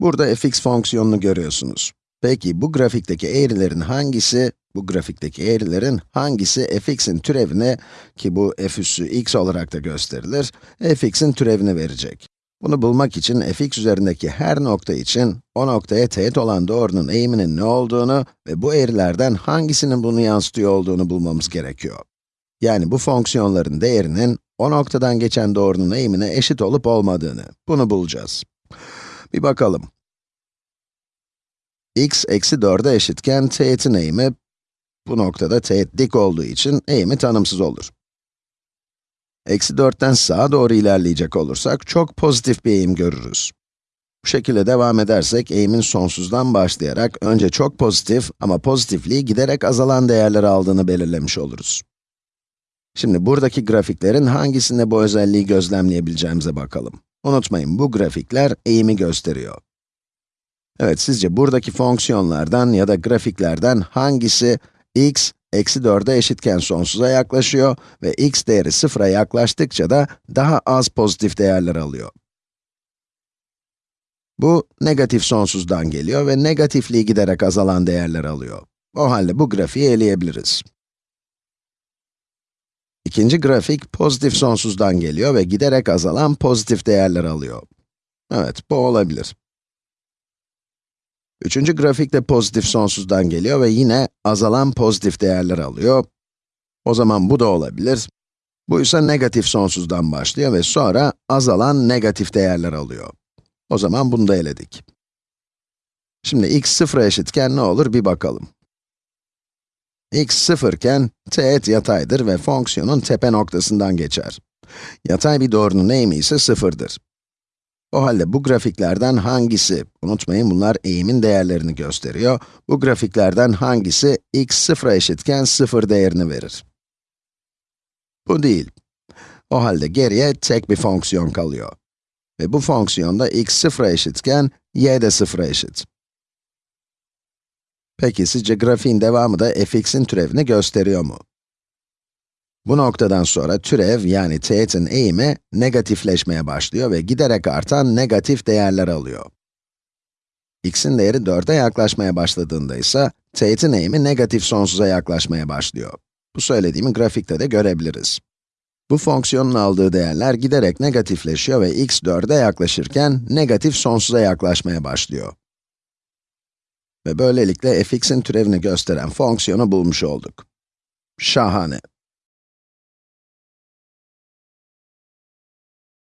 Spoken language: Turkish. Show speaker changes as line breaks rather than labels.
Burada fx fonksiyonunu görüyorsunuz. Peki bu grafikteki eğrilerin hangisi, bu grafikteki eğrilerin hangisi fx'in türevini, ki bu f üssü x olarak da gösterilir, fx'in türevini verecek? Bunu bulmak için fx üzerindeki her nokta için o noktaya teğet olan doğrunun eğiminin ne olduğunu ve bu eğrilerden hangisinin bunu yansıtıyor olduğunu bulmamız gerekiyor. Yani bu fonksiyonların değerinin o noktadan geçen doğrunun eğimine eşit olup olmadığını, bunu bulacağız. Bir bakalım. x eksi 4'e eşitken teğetin eğimi, bu noktada teğet dik olduğu için eğimi tanımsız olur. Eksi 4'ten sağa doğru ilerleyecek olursak çok pozitif bir eğim görürüz. Bu şekilde devam edersek eğimin sonsuzdan başlayarak önce çok pozitif ama pozitifliği giderek azalan değerler aldığını belirlemiş oluruz. Şimdi buradaki grafiklerin hangisinde bu özelliği gözlemleyebileceğimize bakalım. Unutmayın, bu grafikler eğimi gösteriyor. Evet, sizce buradaki fonksiyonlardan ya da grafiklerden hangisi x, eksi 4'e eşitken sonsuza yaklaşıyor ve x değeri sıfıra yaklaştıkça da daha az pozitif değerler alıyor? Bu, negatif sonsuzdan geliyor ve negatifliği giderek azalan değerler alıyor. O halde bu grafiği eleyebiliriz. İkinci grafik, pozitif sonsuzdan geliyor ve giderek azalan pozitif değerler alıyor. Evet, bu olabilir. Üçüncü grafik de pozitif sonsuzdan geliyor ve yine azalan pozitif değerler alıyor. O zaman bu da olabilir. Bu ise negatif sonsuzdan başlıyor ve sonra azalan negatif değerler alıyor. O zaman bunu da eledik. Şimdi x sıfıra eşitken ne olur bir bakalım x sıfırken teğet yataydır ve fonksiyonun tepe noktasından geçer. Yatay bir doğrunun eğimi ise sıfırdır. O halde bu grafiklerden hangisi, unutmayın bunlar eğimin değerlerini gösteriyor, bu grafiklerden hangisi x sıfıra eşitken sıfır değerini verir? Bu değil. O halde geriye tek bir fonksiyon kalıyor. Ve bu fonksiyonda x sıfıra eşitken y de sıfıra eşit. Peki sizce grafiğin devamı da fx'in türevini gösteriyor mu? Bu noktadan sonra türev yani teğetin eğimi negatifleşmeye başlıyor ve giderek artan negatif değerler alıyor. x'in değeri 4'e yaklaşmaya başladığında ise teğetin eğimi negatif sonsuza yaklaşmaya başlıyor. Bu söylediğimi grafikte de görebiliriz. Bu fonksiyonun aldığı değerler giderek negatifleşiyor ve x 4'e yaklaşırken negatif sonsuza yaklaşmaya başlıyor. Ve böylelikle fx'in türevini gösteren fonksiyonu bulmuş olduk. Şahane.